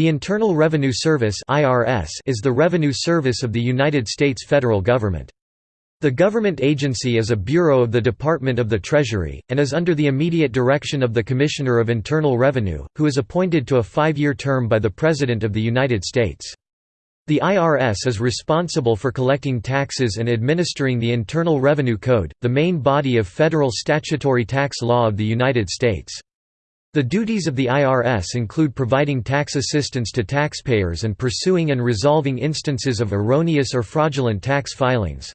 The Internal Revenue Service is the revenue service of the United States federal government. The government agency is a bureau of the Department of the Treasury, and is under the immediate direction of the Commissioner of Internal Revenue, who is appointed to a five-year term by the President of the United States. The IRS is responsible for collecting taxes and administering the Internal Revenue Code, the main body of federal statutory tax law of the United States. The duties of the IRS include providing tax assistance to taxpayers and pursuing and resolving instances of erroneous or fraudulent tax filings.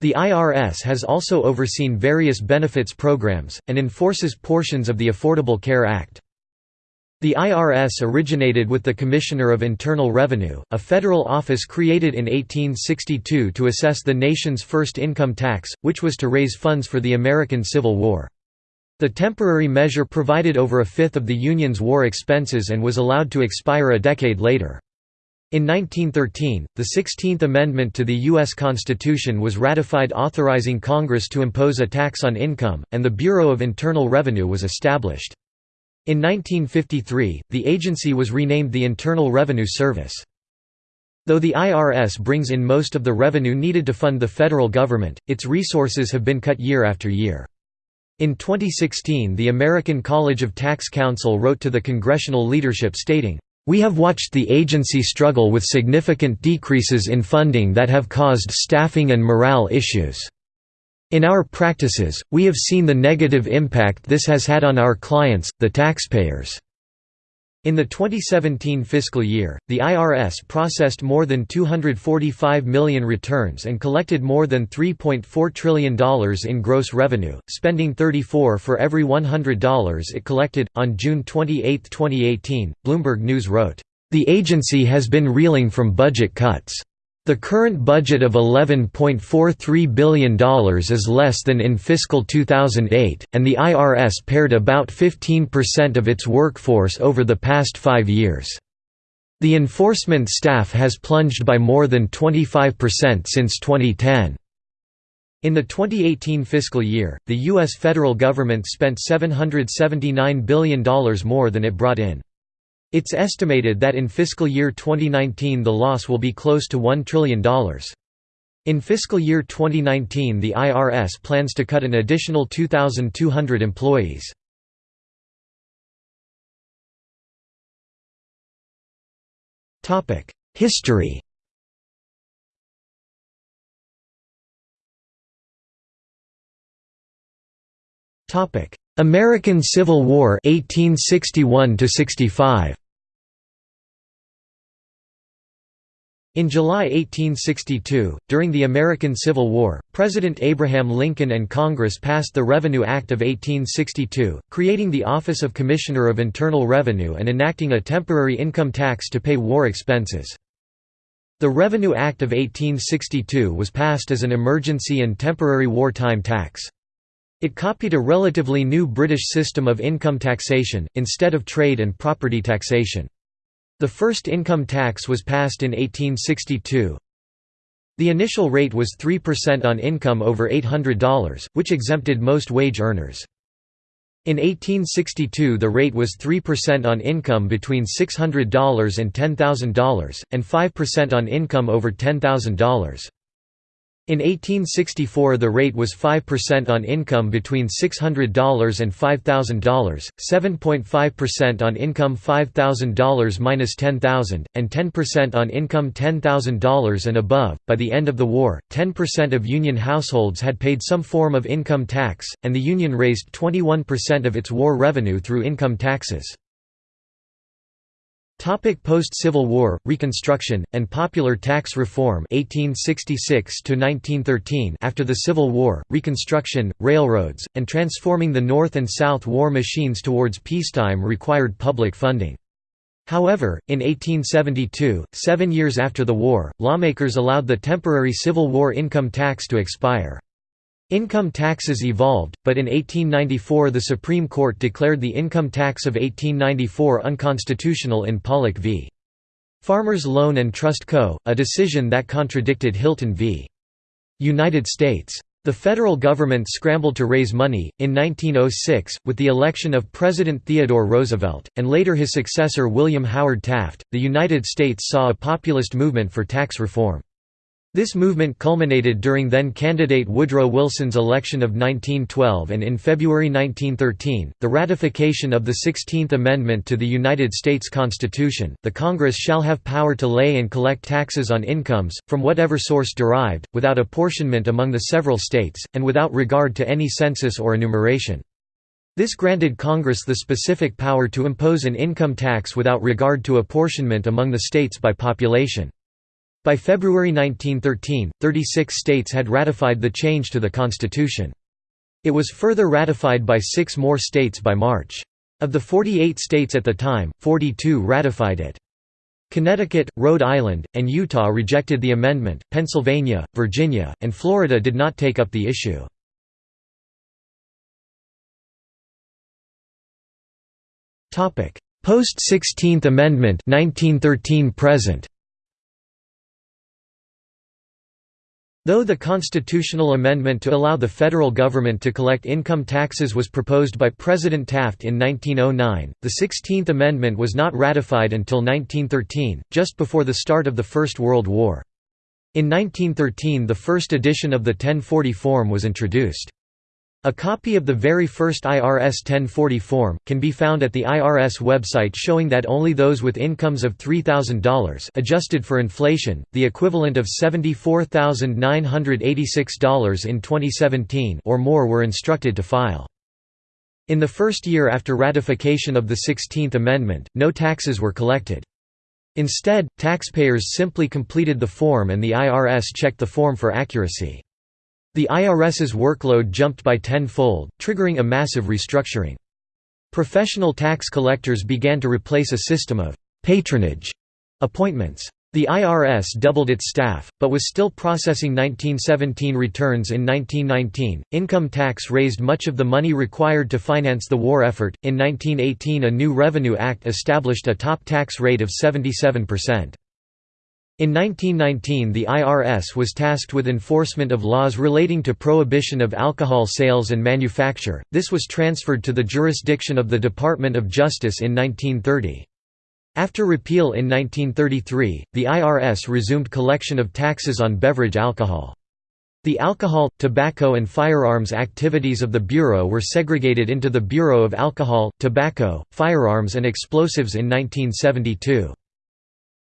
The IRS has also overseen various benefits programs, and enforces portions of the Affordable Care Act. The IRS originated with the Commissioner of Internal Revenue, a federal office created in 1862 to assess the nation's first income tax, which was to raise funds for the American Civil War. The temporary measure provided over a fifth of the Union's war expenses and was allowed to expire a decade later. In 1913, the Sixteenth Amendment to the U.S. Constitution was ratified authorizing Congress to impose a tax on income, and the Bureau of Internal Revenue was established. In 1953, the agency was renamed the Internal Revenue Service. Though the IRS brings in most of the revenue needed to fund the federal government, its resources have been cut year after year. In 2016 the American College of Tax Counsel wrote to the congressional leadership stating, we have watched the agency struggle with significant decreases in funding that have caused staffing and morale issues. In our practices, we have seen the negative impact this has had on our clients, the taxpayers. In the 2017 fiscal year, the IRS processed more than 245 million returns and collected more than $3.4 trillion in gross revenue, spending 34 for every $100 it collected. On June 28, 2018, Bloomberg News wrote, The agency has been reeling from budget cuts. The current budget of $11.43 billion is less than in fiscal 2008, and the IRS pared about 15% of its workforce over the past five years. The enforcement staff has plunged by more than 25% since 2010. In the 2018 fiscal year, the U.S. federal government spent $779 billion more than it brought in. It's estimated that in fiscal year 2019 the loss will be close to $1 trillion. In fiscal year 2019 the IRS plans to cut an additional 2,200 employees. History American Civil War 1861 65 In July 1862, during the American Civil War, President Abraham Lincoln and Congress passed the Revenue Act of 1862, creating the Office of Commissioner of Internal Revenue and enacting a temporary income tax to pay war expenses. The Revenue Act of 1862 was passed as an emergency and temporary wartime tax. It copied a relatively new British system of income taxation, instead of trade and property taxation. The first income tax was passed in 1862. The initial rate was 3% on income over $800, which exempted most wage earners. In 1862 the rate was 3% on income between $600 and $10,000, and 5% on income over $10,000. In 1864 the rate was 5% on income between $600 and $5,000, 7.5% on income $5,000 minus $10,000, and 10% on income $10,000 and above. By the end of the war, 10% of Union households had paid some form of income tax, and the Union raised 21% of its war revenue through income taxes. Post-Civil War, Reconstruction, and Popular Tax Reform 1866 After the Civil War, Reconstruction, railroads, and transforming the North and South war machines towards peacetime required public funding. However, in 1872, seven years after the war, lawmakers allowed the temporary Civil War income tax to expire. Income taxes evolved, but in 1894 the Supreme Court declared the income tax of 1894 unconstitutional in Pollock v. Farmers Loan and Trust Co., a decision that contradicted Hylton v. United States. The federal government scrambled to raise money. In 1906, with the election of President Theodore Roosevelt, and later his successor William Howard Taft, the United States saw a populist movement for tax reform. This movement culminated during then-candidate Woodrow Wilson's election of 1912 and in February 1913, the ratification of the Sixteenth Amendment to the United States Constitution, the Congress shall have power to lay and collect taxes on incomes, from whatever source derived, without apportionment among the several states, and without regard to any census or enumeration. This granted Congress the specific power to impose an income tax without regard to apportionment among the states by population. By February 1913, 36 states had ratified the change to the Constitution. It was further ratified by six more states by March. Of the 48 states at the time, 42 ratified it. Connecticut, Rhode Island, and Utah rejected the amendment, Pennsylvania, Virginia, and Florida did not take up the issue. Post-16th Amendment 1913 present. Though the constitutional amendment to allow the federal government to collect income taxes was proposed by President Taft in 1909, the Sixteenth Amendment was not ratified until 1913, just before the start of the First World War. In 1913 the first edition of the 1040 form was introduced. A copy of the very first IRS 1040 form, can be found at the IRS website showing that only those with incomes of $3,000 adjusted for inflation, the equivalent of $74,986 in 2017 or more were instructed to file. In the first year after ratification of the 16th Amendment, no taxes were collected. Instead, taxpayers simply completed the form and the IRS checked the form for accuracy. The IRS's workload jumped by tenfold, triggering a massive restructuring. Professional tax collectors began to replace a system of patronage appointments. The IRS doubled its staff, but was still processing 1917 returns in 1919. Income tax raised much of the money required to finance the war effort. In 1918, a new Revenue Act established a top tax rate of 77%. In 1919 the IRS was tasked with enforcement of laws relating to prohibition of alcohol sales and manufacture, this was transferred to the jurisdiction of the Department of Justice in 1930. After repeal in 1933, the IRS resumed collection of taxes on beverage alcohol. The alcohol, tobacco and firearms activities of the Bureau were segregated into the Bureau of Alcohol, Tobacco, Firearms and Explosives in 1972.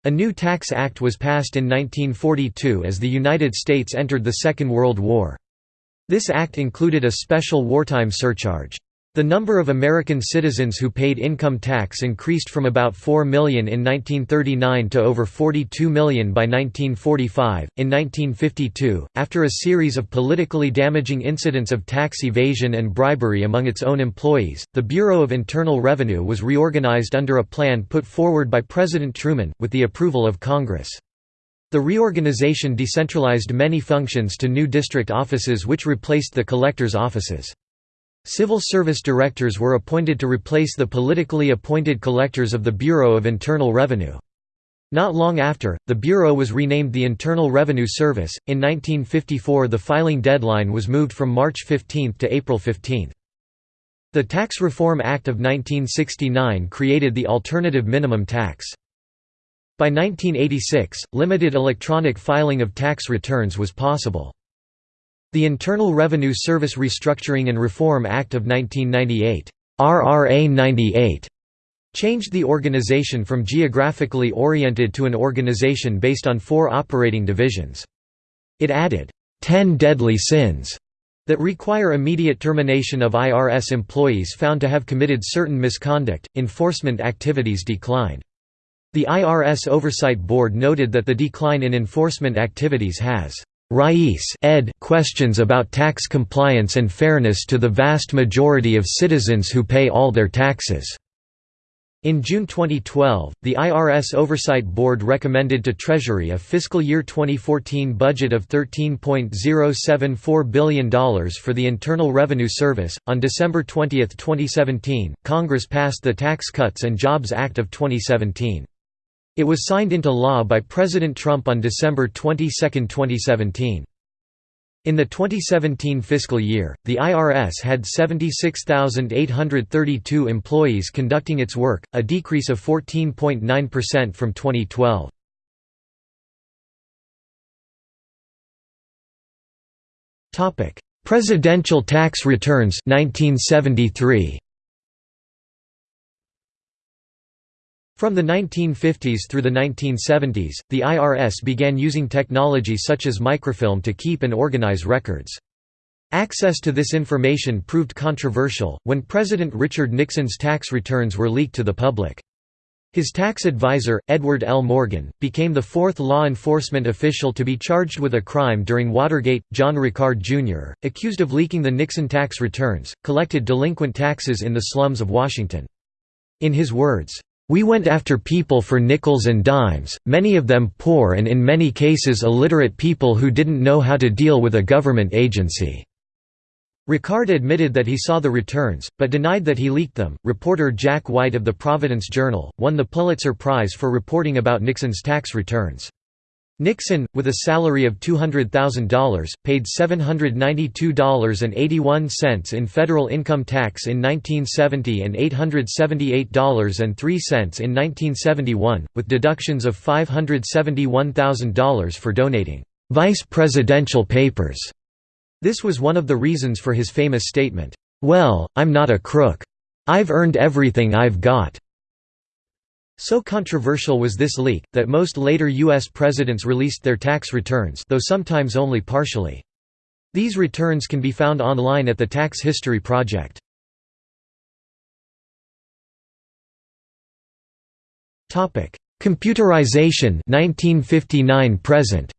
A new tax act was passed in 1942 as the United States entered the Second World War. This act included a special wartime surcharge. The number of American citizens who paid income tax increased from about 4 million in 1939 to over 42 million by 1945. In 1952, after a series of politically damaging incidents of tax evasion and bribery among its own employees, the Bureau of Internal Revenue was reorganized under a plan put forward by President Truman, with the approval of Congress. The reorganization decentralized many functions to new district offices which replaced the collector's offices. Civil service directors were appointed to replace the politically appointed collectors of the Bureau of Internal Revenue. Not long after, the Bureau was renamed the Internal Revenue Service. In 1954, the filing deadline was moved from March 15 to April 15. The Tax Reform Act of 1969 created the alternative minimum tax. By 1986, limited electronic filing of tax returns was possible. The Internal Revenue Service Restructuring and Reform Act of 1998 RRA 98 changed the organization from geographically oriented to an organization based on four operating divisions. It added, 10 deadly sins that require immediate termination of IRS employees found to have committed certain misconduct. Enforcement activities declined. The IRS Oversight Board noted that the decline in enforcement activities has raised ed questions about tax compliance and fairness to the vast majority of citizens who pay all their taxes. In June 2012, the IRS Oversight Board recommended to Treasury a fiscal year 2014 budget of $13.074 billion for the Internal Revenue Service. On December 20, 2017, Congress passed the Tax Cuts and Jobs Act of 2017. It was signed into law by President Trump on December 22, 2017. In the 2017 fiscal year, the IRS had 76,832 employees conducting its work, a decrease of 14.9% from 2012. Topic: Presidential tax returns 1973. From the 1950s through the 1970s, the IRS began using technology such as microfilm to keep and organize records. Access to this information proved controversial, when President Richard Nixon's tax returns were leaked to the public. His tax advisor, Edward L. Morgan, became the fourth law enforcement official to be charged with a crime during Watergate. John Requard Jr., accused of leaking the Nixon tax returns, collected delinquent taxes in the slums of Washington. In his words, we went after people for nickels and dimes, many of them poor and in many cases illiterate people who didn't know how to deal with a government agency." Requard admitted that he saw the returns, but denied that he leaked them. Reporter Jack White of the Providence Journal won the Pulitzer Prize for reporting about Nixon's tax returns. Nixon, with a salary of $200,000, paid $792.81 in federal income tax in 1970 and $878.03 in 1971, with deductions of $571,000 for donating vice presidential papers. This was one of the reasons for his famous statement, "'Well, I'm not a crook. I've earned everything I've got.' So controversial was this leak, that most later U.S. presidents released their tax returns though sometimes only partially. These returns can be found online at the Tax History Project. Computerization 1959 present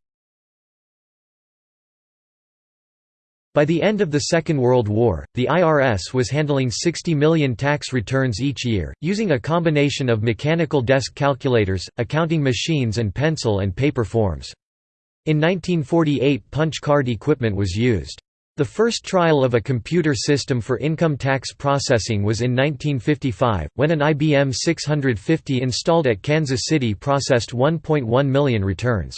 By the end of the Second World War, the IRS was handling 60 million tax returns each year, using a combination of mechanical desk calculators, accounting machines and pencil and paper forms. In 1948 punch card equipment was used. The first trial of a computer system for income tax processing was in 1955, when an IBM 650 installed at Kansas City processed 1.1 million returns.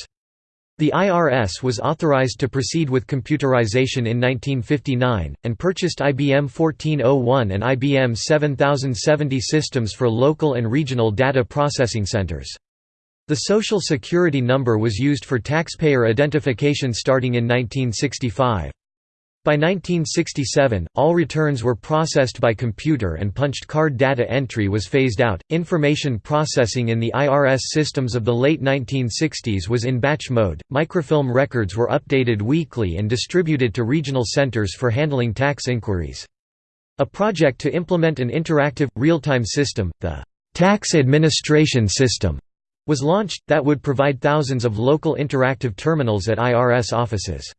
The IRS was authorized to proceed with computerization in 1959, and purchased IBM 1401 and IBM 7070 systems for local and regional data processing centers. The Social Security number was used for taxpayer identification starting in 1965. By 1967, all returns were processed by computer and punched card data entry was phased out. Information processing in the IRS systems of the late 1960s was in batch mode. Microfilm records were updated weekly and distributed to regional centers for handling tax inquiries. A project to implement an interactive, real-time system, the Tax Administration System, was launched, that would provide thousands of local interactive terminals at IRS offices.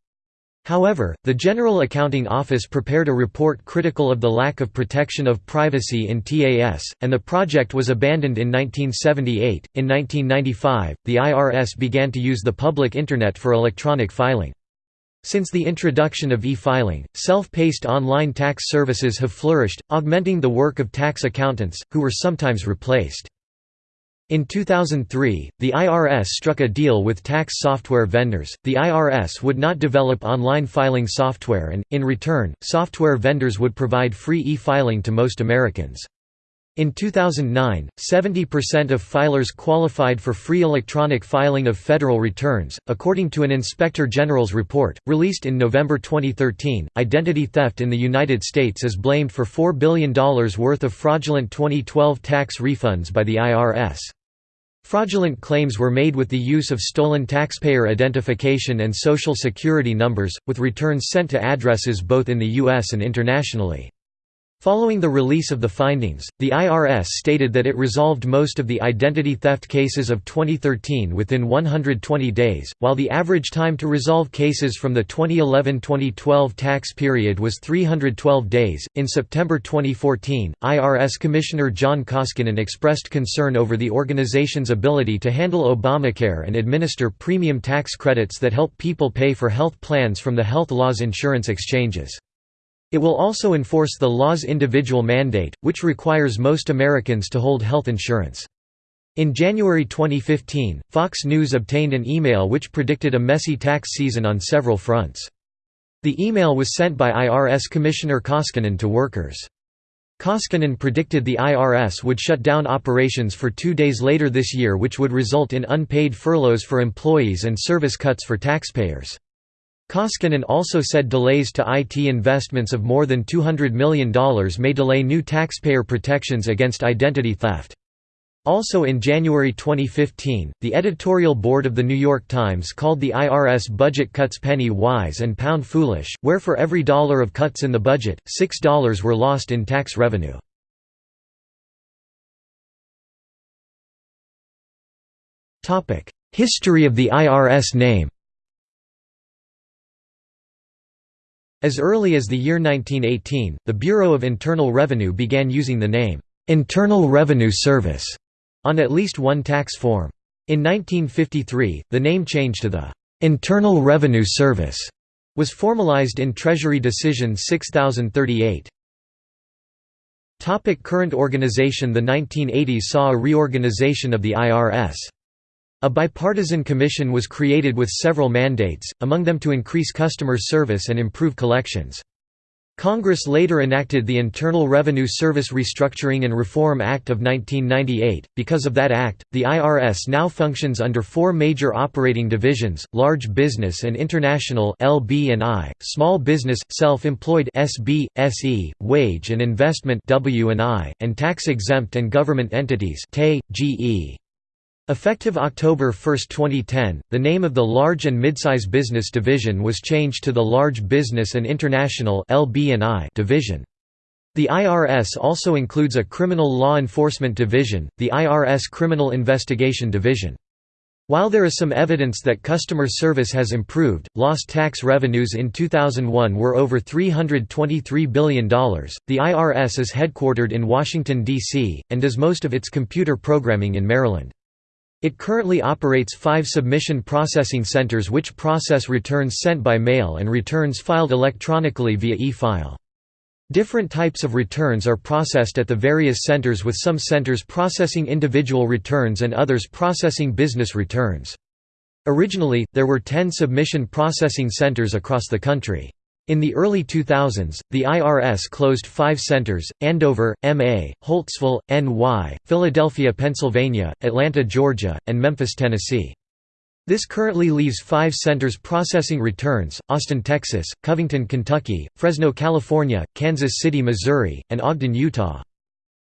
However, the General Accounting Office prepared a report critical of the lack of protection of privacy in TAS, and the project was abandoned in 1978. In 1995, the IRS began to use the public Internet for electronic filing. Since the introduction of e-filing, self-paced online tax services have flourished, augmenting the work of tax accountants, who were sometimes replaced. In 2003, the IRS struck a deal with tax software vendors. The IRS would not develop online filing software and, in return, software vendors would provide free e-filing to most Americans. In 2009, 70% of filers qualified for free electronic filing of federal returns, according to an Inspector General's report, released in November 2013. Identity theft in the United States is blamed for $4 billion worth of fraudulent 2012 tax refunds by the IRS. Fraudulent claims were made with the use of stolen taxpayer identification and Social Security numbers, with returns sent to addresses both in the U.S. and internationally. Following the release of the findings, the IRS stated that it resolved most of the identity theft cases of 2013 within 120 days, while the average time to resolve cases from the 2011-2012 tax period was 312 days. In September 2014, IRS Commissioner John Koskinen expressed concern over the organization's ability to handle Obamacare and administer premium tax credits that help people pay for health plans from the health laws insurance exchanges. It will also enforce the law's individual mandate, which requires most Americans to hold health insurance. In January 2015, Fox News obtained an email which predicted a messy tax season on several fronts. The email was sent by IRS Commissioner Koskinen to workers. Koskinen predicted the IRS would shut down operations for two days later this year which would result in unpaid furloughs for employees and service cuts for taxpayers. Koskinen also said delays to IT investments of more than $200 million may delay new taxpayer protections against identity theft. Also in January 2015, the editorial board of The New York Times called the IRS budget cuts penny wise and pound foolish, where for every dollar of cuts in the budget, $6 were lost in tax revenue. History of the IRS name As early as the year 1918, the Bureau of Internal Revenue began using the name, "'Internal Revenue Service' on at least one tax form. In 1953, the name change to the Internal Revenue Service was formalized in Treasury Decision 6038. Topic current organization The 1980s saw a reorganization of the IRS. A bipartisan commission was created with several mandates, among them to increase customer service and improve collections. Congress later enacted the Internal Revenue Service Restructuring and Reform Act of 1998. Because of that act, the IRS now functions under four major operating divisions: large business and international (LB and I), small business, self-employed (SB, SE), wage and investment (W and I), and tax-exempt and government entities (TAE, GE). Effective October 1, 2010, the name of the Large and Midsize Business Division was changed to the Large Business and International division. The IRS also includes a Criminal Law Enforcement Division, the IRS Criminal Investigation Division. While there is some evidence that customer service has improved, lost tax revenues in 2001 were over $323 billion. The IRS is headquartered in Washington, D.C., and does most of its computer programming in Maryland. It currently operates five submission processing centers which process returns sent by mail and returns filed electronically via e-file. Different types of returns are processed at the various centers with some centers processing individual returns and others processing business returns. Originally, there were 10 submission processing centers across the country. In the early 2000s, the IRS closed five centers, Andover, MA, Holtsville, NY, Philadelphia, Pennsylvania, Atlanta, Georgia, and Memphis, Tennessee. This currently leaves five centers processing returns, Austin, Texas, Covington, Kentucky, Fresno, California, Kansas City, Missouri, and Ogden, Utah.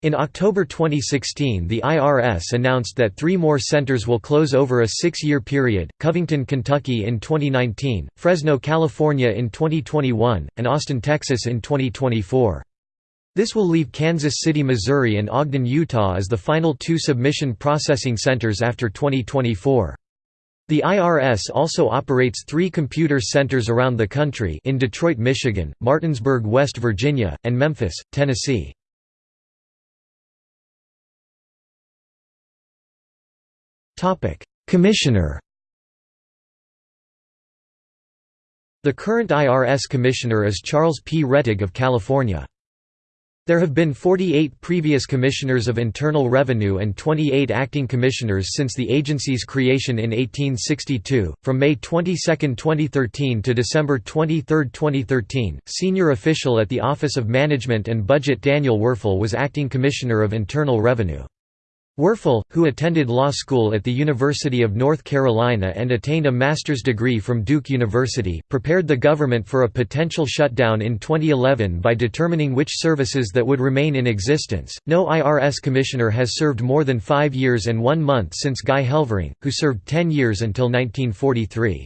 In October 2016 the IRS announced that three more centers will close over a six-year period, Covington, Kentucky in 2019, Fresno, California in 2021, and Austin, Texas in 2024. This will leave Kansas City, Missouri and Ogden, Utah as the final two submission processing centers after 2024. The IRS also operates three computer centers around the country in Detroit, Michigan, Martinsburg, West Virginia, and Memphis, Tennessee. Commissioner The current IRS Commissioner is Charles P. Rettig of California. There have been 48 previous Commissioners of Internal Revenue and 28 acting commissioners since the agency's creation in 1862. From May 22, 2013 to December 23, 2013, senior official at the Office of Management and Budget Daniel Werfel was acting Commissioner of Internal Revenue. Werfel, who attended law school at the University of North Carolina and attained a master's degree from Duke University, prepared the government for a potential shutdown in 2011 by determining which services that would remain in existence. No IRS commissioner has served more than five years and one month since Guy Helvering, who served 10 years until 1943.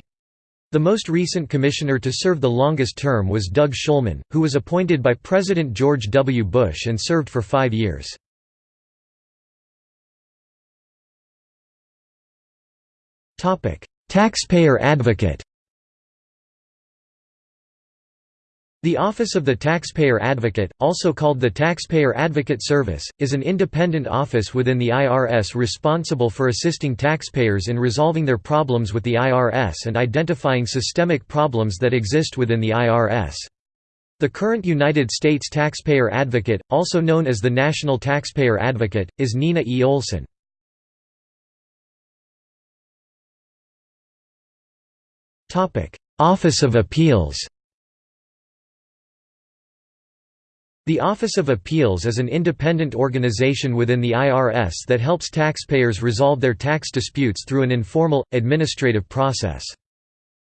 The most recent commissioner to serve the longest term was Doug Shulman, who was appointed by President George W. Bush and served for five years. Taxpayer advocate The Office of the Taxpayer Advocate, also called the Taxpayer Advocate Service, is an independent office within the IRS responsible for assisting taxpayers in resolving their problems with the IRS and identifying systemic problems that exist within the IRS. The current United States Taxpayer Advocate, also known as the National Taxpayer Advocate, is Nina E. Olson. Office of Appeals The Office of Appeals is an independent organization within the IRS that helps taxpayers resolve their tax disputes through an informal, administrative process.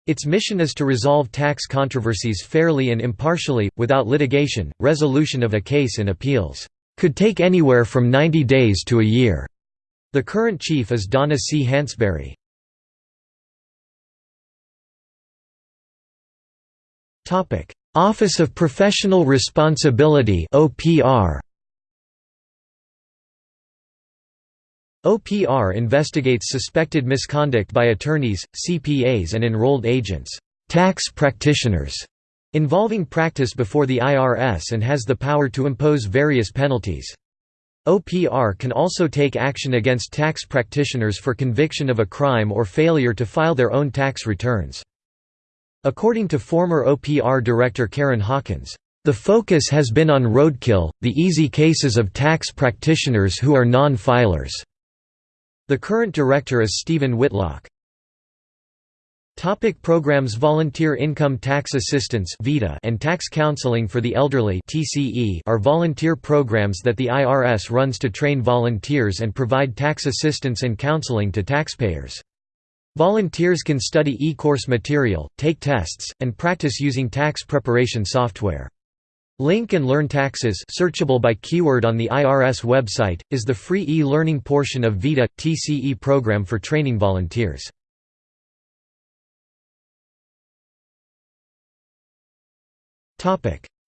Its mission is to resolve tax controversies fairly and impartially, without litigation. Resolution of a case in appeals could take anywhere from 90 days to a year. The current chief is Donna C. Hansberry. Office of Professional Responsibility OPR OPR investigates suspected misconduct by attorneys, CPAs and enrolled agents tax practitioners", involving practice before the IRS and has the power to impose various penalties. OPR can also take action against tax practitioners for conviction of a crime or failure to file their own tax returns. According to former OPR director Karen Hawkins, "...the focus has been on roadkill, the easy cases of tax practitioners who are non-filers." The current director is Stephen Whitlock. Topic programs Volunteer Income Tax Assistance and Tax Counseling for the Elderly are volunteer programs that the IRS runs to train volunteers and provide tax assistance and counseling to taxpayers. Volunteers can study e-course material, take tests, and practice using tax preparation software. Link and Learn Taxes searchable by keyword on the IRS website, is the free e-learning portion of VITA, TCE program for training volunteers.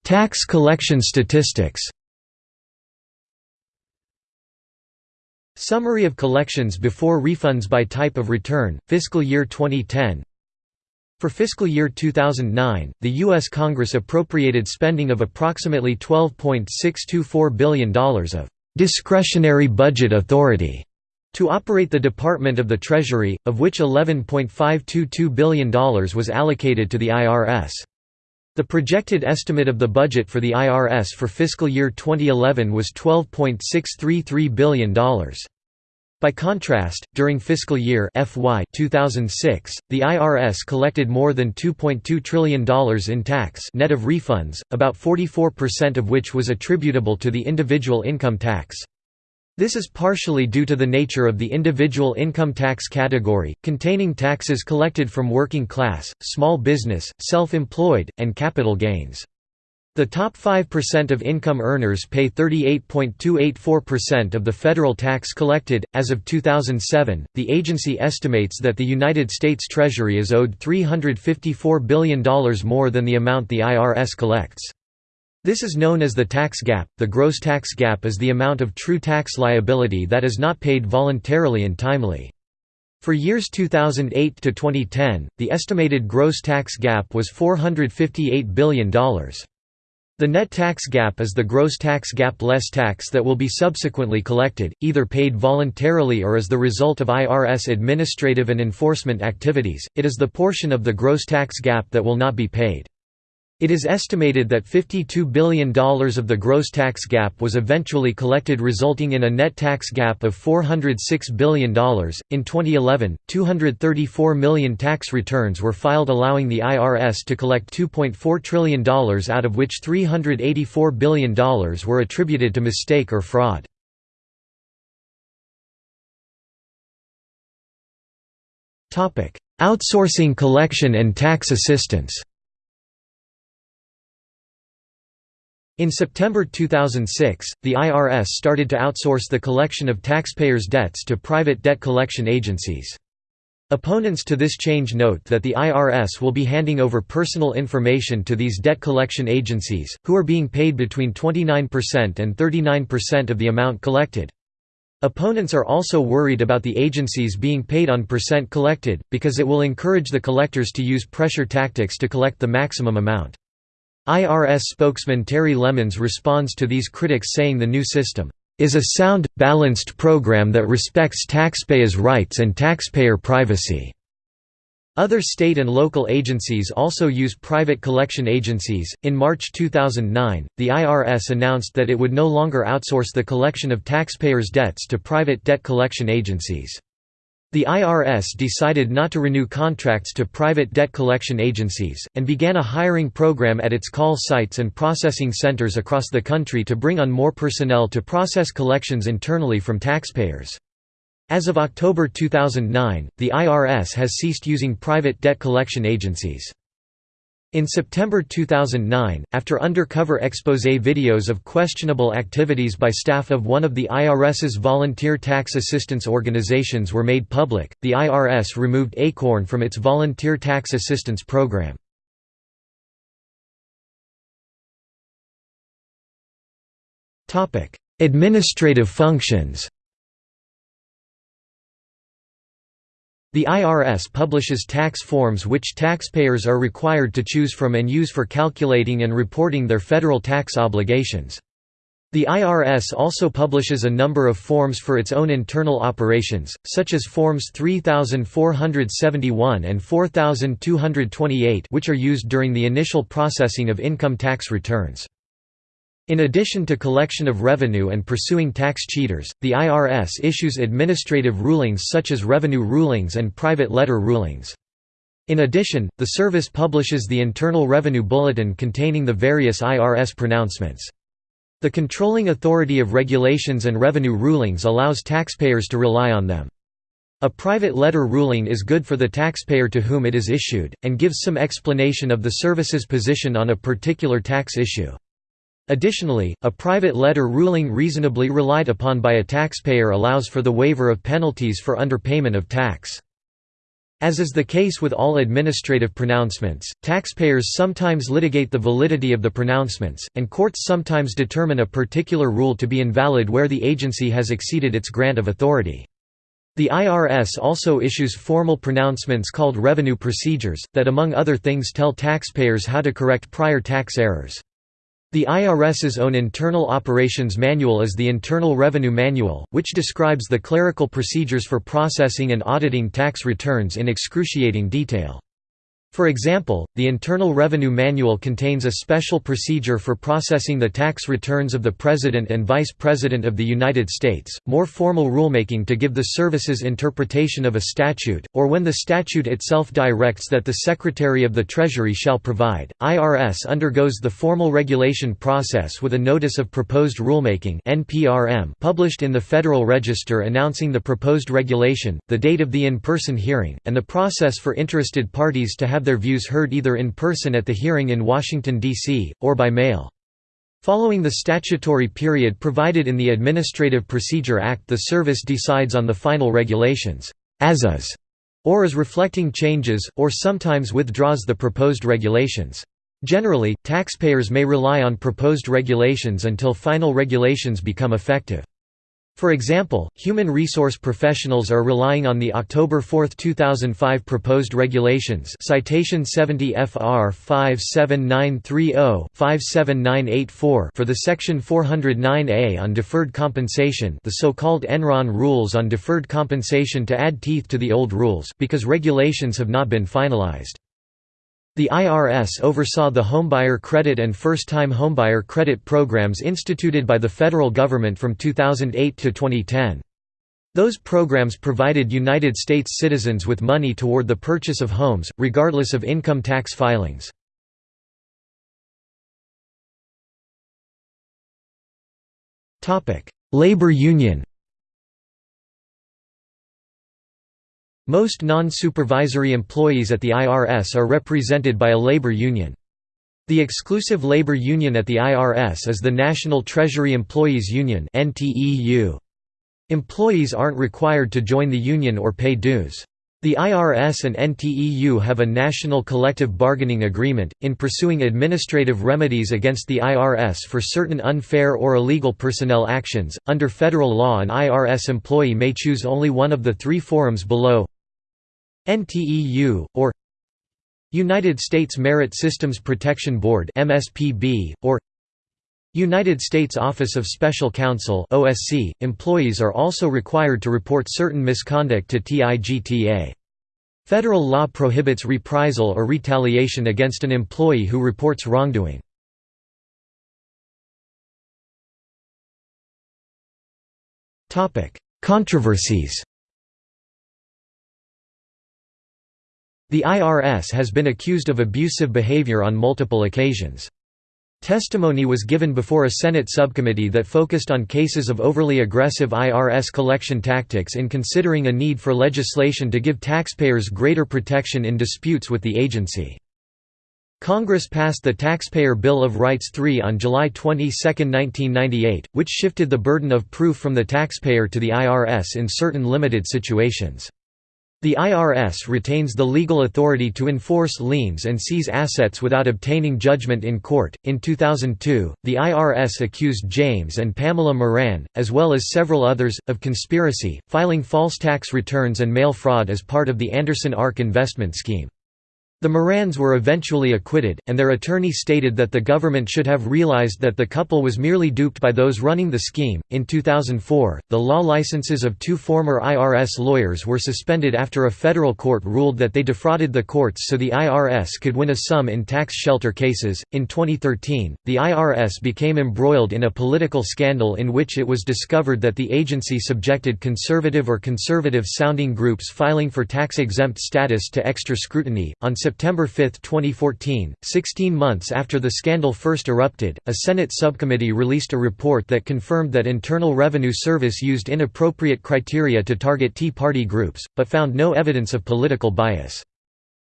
Tax collection statistics Summary of collections before refunds by type of return, fiscal year 2010 For fiscal year 2009, the U.S. Congress appropriated spending of approximately $12.624 billion of «discretionary budget authority» to operate the Department of the Treasury, of which $11.522 billion was allocated to the IRS. The projected estimate of the budget for the IRS for fiscal year 2011 was $12.633 billion. By contrast, during fiscal year FY 2006, the IRS collected more than $2.2 trillion in tax net of refunds, about 44% of which was attributable to the individual income tax. This is partially due to the nature of the individual income tax category, containing taxes collected from working class, small business, self-employed, and capital gains. The top 5% of income earners pay 38.284% of the federal tax collected. As of 2007, the agency estimates that the United States Treasury is owed $354 billion more than the amount the IRS collects. This is known as the tax gap. The gross tax gap is the amount of true tax liability that is not paid voluntarily and timely. For years 2008 to 2010, the estimated gross tax gap was $458 billion. The net tax gap is the gross tax gap less tax that will be subsequently collected, either paid voluntarily or as the result of IRS administrative and enforcement activities. It is the portion of the gross tax gap that will not be paid. It is estimated that $52 billion of the gross tax gap was eventually collected, resulting in a net tax gap of $406 billion. In 2011, 234 million tax returns were filed, allowing the IRS to collect $2.4 trillion, out of which $384 billion were attributed to mistake or fraud. Outsourcing collection and tax assistance In September 2006, the IRS started to outsource the collection of taxpayers' debts to private debt collection agencies. Opponents to this change note that the IRS will be handing over personal information to these debt collection agencies, who are being paid between 29% and 39% of the amount collected. Opponents are also worried about the agencies being paid on percent collected, because it will encourage the collectors to use pressure tactics to collect the maximum amount. IRS spokesman Terry Lemons responds to these critics saying the new system is a sound, balanced program that respects taxpayers' rights and taxpayer privacy. Other state and local agencies also use private collection agencies. In March 2009, the IRS announced that it would no longer outsource the collection of taxpayers' debts to private debt collection agencies. The IRS decided not to renew contracts to private debt collection agencies, and began a hiring program at its call sites and processing centers across the country to bring on more personnel to process collections internally from taxpayers. As of October 2009, the IRS has ceased using private debt collection agencies. In September 2009, after undercover expose videos of questionable activities by staff of one of the IRS's volunteer tax assistance organizations were made public, the IRS removed ACORN from its volunteer tax assistance program. Administrative functions The IRS publishes tax forms which taxpayers are required to choose from and use for calculating and reporting their federal tax obligations. The IRS also publishes a number of forms for its own internal operations, such as Forms 3471 and 4228 which are used during the initial processing of income tax returns. In addition to collection of revenue and pursuing tax cheaters, the IRS issues administrative rulings such as revenue rulings and private letter rulings. In addition, the service publishes the Internal Revenue Bulletin containing the various IRS pronouncements. The controlling authority of regulations and revenue rulings allows taxpayers to rely on them. A private letter ruling is good for the taxpayer to whom it is issued, and gives some explanation of the service's position on a particular tax issue. Additionally, a private letter ruling reasonably relied upon by a taxpayer allows for the waiver of penalties for underpayment of tax. As is the case with all administrative pronouncements, taxpayers sometimes litigate the validity of the pronouncements, and courts sometimes determine a particular rule to be invalid where the agency has exceeded its grant of authority. The IRS also issues formal pronouncements called revenue procedures, that among other things tell taxpayers how to correct prior tax errors. The IRS's own Internal Operations Manual is the Internal Revenue Manual, which describes the clerical procedures for processing and auditing tax returns in excruciating detail. For example, the Internal Revenue Manual contains a special procedure for processing the tax returns of the President and Vice President of the United States, more formal rulemaking to give the service's interpretation of a statute, or when the statute itself directs that the Secretary of the Treasury shall provide. IRS undergoes the formal regulation process with a Notice of Proposed Rulemaking published in the Federal Register announcing the proposed regulation, the date of the in-person hearing, and the process for interested parties to have their views heard either in person at the hearing in Washington, D.C., or by mail. Following the statutory period provided in the Administrative Procedure Act the service decides on the final regulations, as is, or as reflecting changes, or sometimes withdraws the proposed regulations. Generally, taxpayers may rely on proposed regulations until final regulations become effective. For example, human resource professionals are relying on the October 4, 2005 proposed regulations citation 70 FR 57930-57984 for the section 409A on deferred compensation the so-called Enron rules on deferred compensation to add teeth to the old rules because regulations have not been finalized. The IRS oversaw the homebuyer credit and first-time homebuyer credit programs instituted by the federal government from 2008 to 2010. Those programs provided United States citizens with money toward the purchase of homes, regardless of income tax filings. Labor union Most non-supervisory employees at the IRS are represented by a labor union. The exclusive labor union at the IRS is the National Treasury Employees Union Employees aren't required to join the union or pay dues. The IRS and NTEU have a national collective bargaining agreement, in pursuing administrative remedies against the IRS for certain unfair or illegal personnel actions. Under federal law, an IRS employee may choose only one of the three forums below NTEU, or United States Merit Systems Protection Board MSPB, or United States Office of Special Counsel OSC. .Employees are also required to report certain misconduct to TIGTA. Federal law prohibits reprisal or retaliation against an employee who reports wrongdoing. Controversies The IRS has been accused of abusive behavior on multiple occasions. Testimony was given before a Senate subcommittee that focused on cases of overly aggressive IRS collection tactics in considering a need for legislation to give taxpayers greater protection in disputes with the agency. Congress passed the Taxpayer Bill of Rights III on July 22, 1998, which shifted the burden of proof from the taxpayer to the IRS in certain limited situations. The IRS retains the legal authority to enforce liens and seize assets without obtaining judgment in court. In 2002, the IRS accused James and Pamela Moran, as well as several others, of conspiracy, filing false tax returns and mail fraud as part of the Anderson Ark investment scheme. The Morans were eventually acquitted, and their attorney stated that the government should have realized that the couple was merely duped by those running the scheme. In 2004, the law licenses of two former IRS lawyers were suspended after a federal court ruled that they defrauded the courts so the IRS could win a sum in tax shelter cases. In 2013, the IRS became embroiled in a political scandal in which it was discovered that the agency subjected conservative or conservative sounding groups filing for tax exempt status to extra scrutiny. On September 5, 2014, 16 months after the scandal first erupted, a Senate subcommittee released a report that confirmed that Internal Revenue Service used inappropriate criteria to target Tea Party groups, but found no evidence of political bias.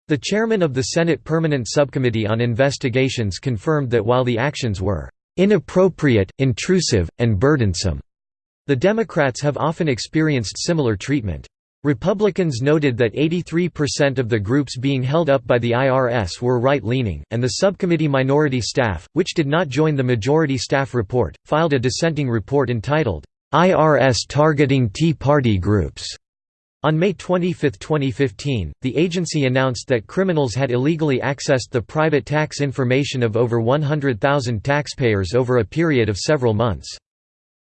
The chairman of the Senate Permanent Subcommittee on Investigations confirmed that while the actions were inappropriate, intrusive, and burdensome, the Democrats have often experienced similar treatment. Republicans noted that 83% of the groups being held up by the IRS were right-leaning, and the subcommittee minority staff, which did not join the majority staff report, filed a dissenting report entitled, "'IRS Targeting Tea Party Groups' On May 25, 2015, the agency announced that criminals had illegally accessed the private tax information of over 100,000 taxpayers over a period of several months.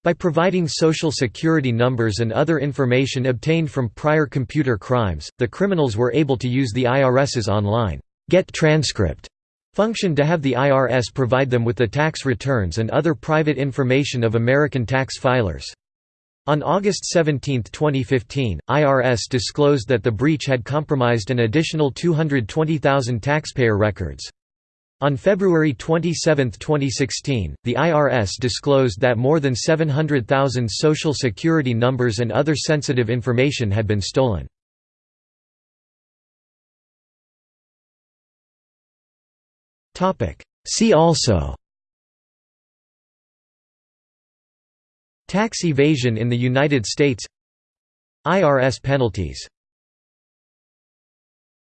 By providing social security numbers and other information obtained from prior computer crimes, the criminals were able to use the IRS's online get transcript function to have the IRS provide them with the tax returns and other private information of American tax filers. On August 17, 2015, IRS disclosed that the breach had compromised an additional 220,000 taxpayer records. On February 27, 2016, the IRS disclosed that more than 700,000 Social Security numbers and other sensitive information had been stolen. See also Tax evasion in the United States IRS penalties